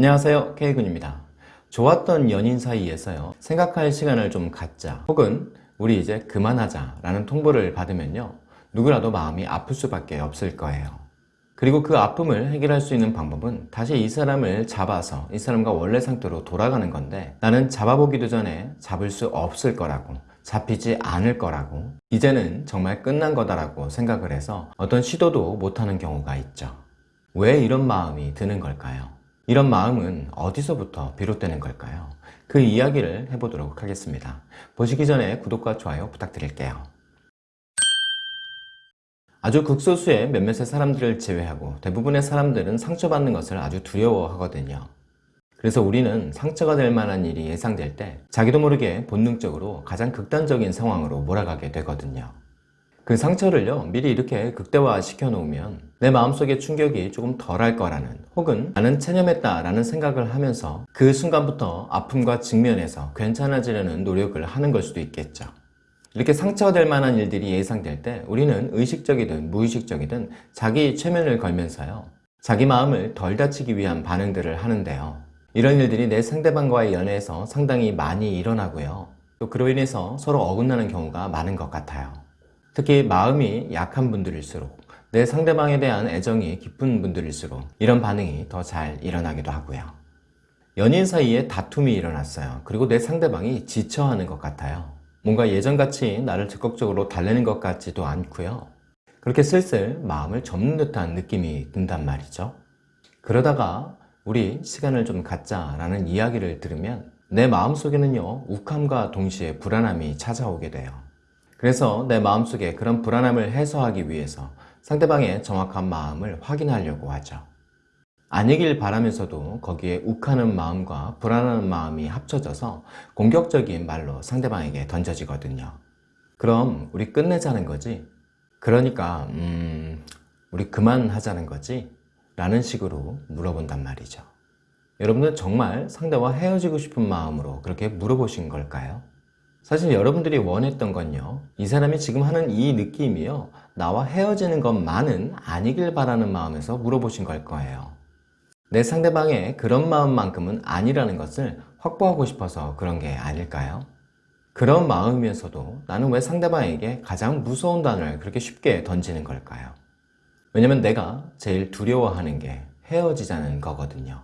안녕하세요. K군입니다. 좋았던 연인 사이에서요. 생각할 시간을 좀 갖자. 혹은 우리 이제 그만하자 라는 통보를 받으면요. 누구라도 마음이 아플 수밖에 없을 거예요. 그리고 그 아픔을 해결할 수 있는 방법은 다시 이 사람을 잡아서 이 사람과 원래 상태로 돌아가는 건데 나는 잡아보기도 전에 잡을 수 없을 거라고 잡히지 않을 거라고 이제는 정말 끝난 거다라고 생각을 해서 어떤 시도도 못하는 경우가 있죠. 왜 이런 마음이 드는 걸까요? 이런 마음은 어디서부터 비롯되는 걸까요? 그 이야기를 해보도록 하겠습니다. 보시기 전에 구독과 좋아요 부탁드릴게요. 아주 극소수의 몇몇의 사람들을 제외하고 대부분의 사람들은 상처받는 것을 아주 두려워하거든요. 그래서 우리는 상처가 될 만한 일이 예상될 때 자기도 모르게 본능적으로 가장 극단적인 상황으로 몰아가게 되거든요. 그 상처를요 미리 이렇게 극대화 시켜 놓으면 내 마음속에 충격이 조금 덜할 거라는 혹은 나는 체념했다 라는 생각을 하면서 그 순간부터 아픔과 직면해서 괜찮아지려는 노력을 하는 걸 수도 있겠죠. 이렇게 상처가 될 만한 일들이 예상될 때 우리는 의식적이든 무의식적이든 자기 최면을 걸면서요 자기 마음을 덜 다치기 위한 반응들을 하는데요. 이런 일들이 내 상대방과의 연애에서 상당히 많이 일어나고요. 또 그로 인해서 서로 어긋나는 경우가 많은 것 같아요 특히 마음이 약한 분들일수록 내 상대방에 대한 애정이 깊은 분들일수록 이런 반응이 더 잘 일어나기도 하고요. 연인 사이에 다툼이 일어났어요. 그리고 내 상대방이 지쳐하는 것 같아요. 뭔가 예전같이 나를 적극적으로 달래는 것 같지도 않고요. 그렇게 슬슬 마음을 접는 듯한 느낌이 든단 말이죠. 그러다가 우리 시간을 좀 갖자 라는 이야기를 들으면 내 마음속에는요 욱함과 동시에 불안함이 찾아오게 돼요. 그래서 내 마음속에 그런 불안함을 해소하기 위해서 상대방의 정확한 마음을 확인하려고 하죠. 아니길 바라면서도 거기에 욱하는 마음과 불안한 마음이 합쳐져서 공격적인 말로 상대방에게 던져지거든요. 그럼 우리 끝내자는 거지? 그러니까 음... 우리 그만하자는 거지? 라는 식으로 물어본단 말이죠. 여러분은 정말 상대와 헤어지고 싶은 마음으로 그렇게 물어보신 걸까요? 사실 여러분들이 원했던 건요. 이 사람이 지금 하는 이 느낌이요. 나와 헤어지는 것만은 아니길 바라는 마음에서 물어보신 걸 거예요. 내 상대방의 그런 마음만큼은 아니라는 것을 확보하고 싶어서 그런 게 아닐까요? 그런 마음이면서도 나는 왜 상대방에게 가장 무서운 단어를 그렇게 쉽게 던지는 걸까요? 왜냐면 내가 제일 두려워하는 게 헤어지자는 거거든요.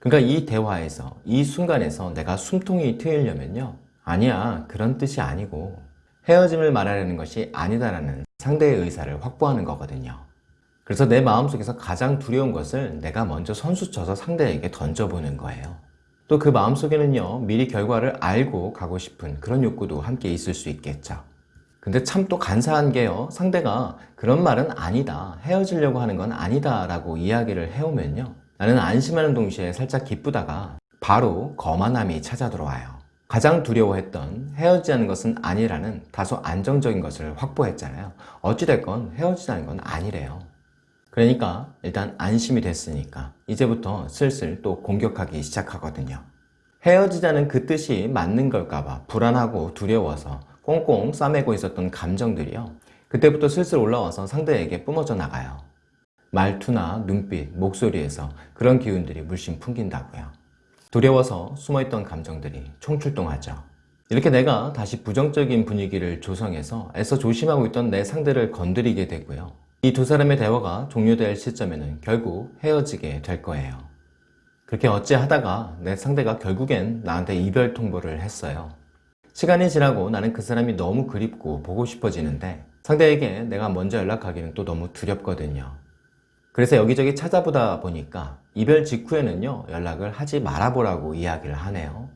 그러니까 이 대화에서 이 순간에서 내가 숨통이 트이려면요 아니야 그런 뜻이 아니고. 헤어짐을 말하려는 것이 아니다라는 상대의 의사를 확보하는 거거든요. 그래서 내 마음속에서 가장 두려운 것을 내가 먼저 선수 쳐서 상대에게 던져보는 거예요. 또 그 마음속에는요 미리 결과를 알고 가고 싶은 그런 욕구도 함께 있을 수 있겠죠. 근데 참 또 간사한 게요 상대가 그런 말은 아니다 헤어지려고 하는 건 아니다 라고 이야기를 해오면요 나는 안심하는 동시에 살짝 기쁘다가 바로 거만함이 찾아 들어와요 가장 두려워했던 헤어지자는 것은 아니라는 다소 안정적인 것을 확보했잖아요. 어찌됐건 헤어지자는 건 아니래요. 그러니까 일단 안심이 됐으니까 이제부터 슬슬 또 공격하기 시작하거든요. 헤어지자는 그 뜻이 맞는 걸까봐 불안하고 두려워서 꽁꽁 싸매고 있었던 감정들이요. 그때부터 슬슬 올라와서 상대에게 뿜어져 나가요. 말투나 눈빛, 목소리에서 그런 기운들이 물씬 풍긴다고요 두려워서 숨어있던 감정들이 총출동하죠. 이렇게 내가 다시 부정적인 분위기를 조성해서 애써 조심하고 있던 내 상대를 건드리게 되고요. 이 두 사람의 대화가 종료될 시점에는 결국 헤어지게 될 거예요. 그렇게 어찌하다가 내 상대가 결국엔 나한테 이별 통보를 했어요. 시간이 지나고 나는 그 사람이 너무 그립고 보고 싶어지는데 상대에게 내가 먼저 연락하기는 또 너무 두렵거든요. 그래서 여기저기 찾아보다 보니까 이별 직후에는요 연락을 하지 말아보라고 이야기를 하네요.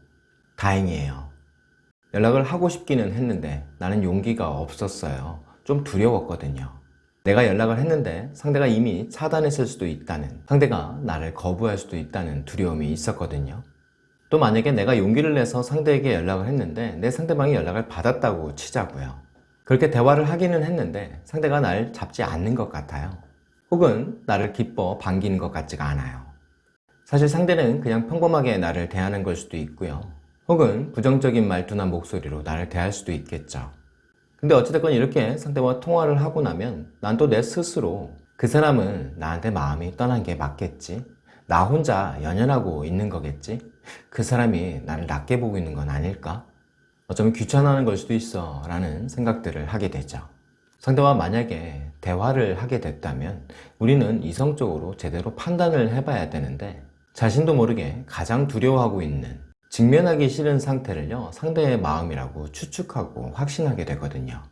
다행이에요. 연락을 하고 싶기는 했는데 나는 용기가 없었어요. 좀 두려웠거든요. 내가 연락을 했는데 상대가 이미 차단했을 수도 있다는 상대가 나를 거부할 수도 있다는 두려움이 있었거든요. 또 만약에 내가 용기를 내서 상대에게 연락을 했는데 내 상대방이 연락을 받았다고 치자고요. 그렇게 대화를 하기는 했는데 상대가 날 잡지 않는 것 같아요 혹은 나를 기뻐 반기는 것 같지가 않아요 사실 상대는 그냥 평범하게 나를 대하는 걸 수도 있고요 혹은 부정적인 말투나 목소리로 나를 대할 수도 있겠죠 근데 어찌됐건 이렇게 상대와 통화를 하고 나면 난 또 내 스스로 그 사람은 나한테 마음이 떠난 게 맞겠지 나 혼자 연연하고 있는 거겠지? 그 사람이 나를 낮게 보고 있는 건 아닐까? 어쩌면 귀찮아하는 걸 수도 있어 라는 생각들을 하게 되죠. 상대와 만약에 대화를 하게 됐다면 우리는 이성적으로 제대로 판단을 해봐야 되는데 자신도 모르게 가장 두려워하고 있는 직면하기 싫은 상태를요 상대의 마음이라고 추측하고 확신하게 되거든요.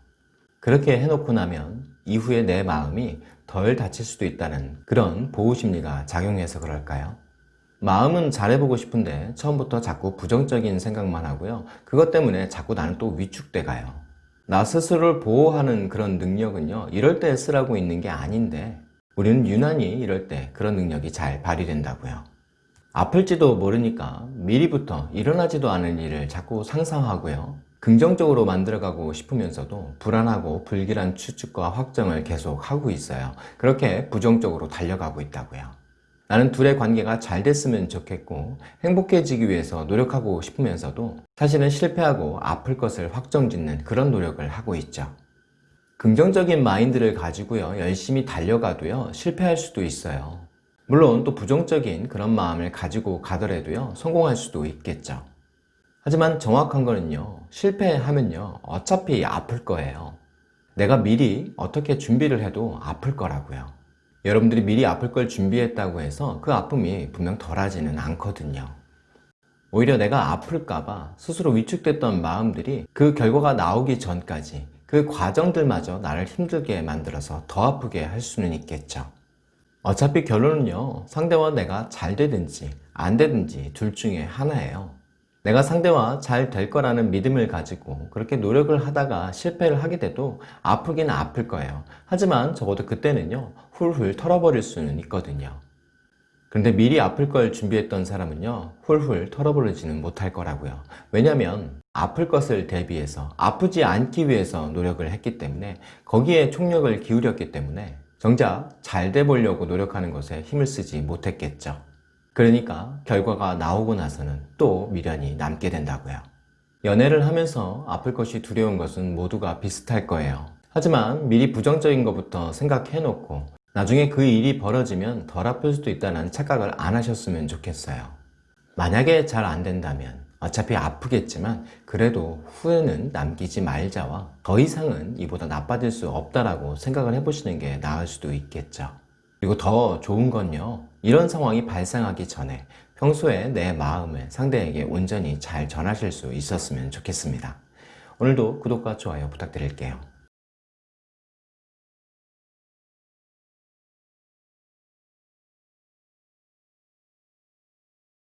그렇게 해놓고 나면 이후에 내 마음이 덜 다칠 수도 있다는 그런 보호심리가 작용해서 그럴까요? 마음은 잘해보고 싶은데 처음부터 자꾸 부정적인 생각만 하고요. 그것 때문에 자꾸 나는 또 위축돼 가요. 나 스스로를 보호하는 그런 능력은요. 이럴 때 쓰라고 있는 게 아닌데 우리는 유난히 이럴 때 그런 능력이 잘 발휘된다고요. 아플지도 모르니까 미리부터 일어나지도 않을 일을 자꾸 상상하고요. 긍정적으로 만들어가고 싶으면서도 불안하고 불길한 추측과 확정을 계속 하고 있어요. 그렇게 부정적으로 달려가고 있다고요. 나는 둘의 관계가 잘 됐으면 좋겠고 행복해지기 위해서 노력하고 싶으면서도 사실은 실패하고 아플 것을 확정짓는 그런 노력을 하고 있죠. 긍정적인 마인드를 가지고요 열심히 달려가도요 실패할 수도 있어요. 물론 또 부정적인 그런 마음을 가지고 가더라도요 성공할 수도 있겠죠. 하지만 정확한 거는요 실패하면요 어차피 아플 거예요. 내가 미리 어떻게 준비를 해도 아플 거라고요. 여러분들이 미리 아플 걸 준비했다고 해서 그 아픔이 분명 덜하지는 않거든요. 오히려 내가 아플까봐 스스로 위축됐던 마음들이 그 결과가 나오기 전까지 그 과정들마저 나를 힘들게 만들어서 더 아프게 할 수는 있겠죠. 어차피 결론은요, 상대와 내가 잘 되든지 안 되든지 둘 중에 하나예요. 내가 상대와 잘 될 거라는 믿음을 가지고 그렇게 노력을 하다가 실패를 하게 돼도 아프긴 아플 거예요. 하지만 적어도 그때는요, 훌훌 털어버릴 수는 있거든요. 그런데 미리 아플 걸 준비했던 사람은요, 훌훌 털어버리지는 못할 거라고요. 왜냐면 아플 것을 대비해서 아프지 않기 위해서 노력을 했기 때문에 거기에 총력을 기울였기 때문에 정작 잘 돼 보려고 노력하는 것에 힘을 쓰지 못했겠죠. 그러니까 결과가 나오고 나서는 또 미련이 남게 된다고요. 연애를 하면서 아플 것이 두려운 것은 모두가 비슷할 거예요. 하지만 미리 부정적인 것부터 생각해 놓고 나중에 그 일이 벌어지면 덜 아플 수도 있다는 착각을 안 하셨으면 좋겠어요. 만약에 잘 안 된다면 어차피 아프겠지만 그래도 후회는 남기지 말자와 더 이상은 이보다 나빠질 수 없다라고 생각을 해보시는 게 나을 수도 있겠죠. 그리고 더 좋은 건요. 이런 상황이 발생하기 전에 평소에 내 마음을 상대에게 온전히 잘 전하실 수 있었으면 좋겠습니다. 오늘도 구독과 좋아요 부탁드릴게요.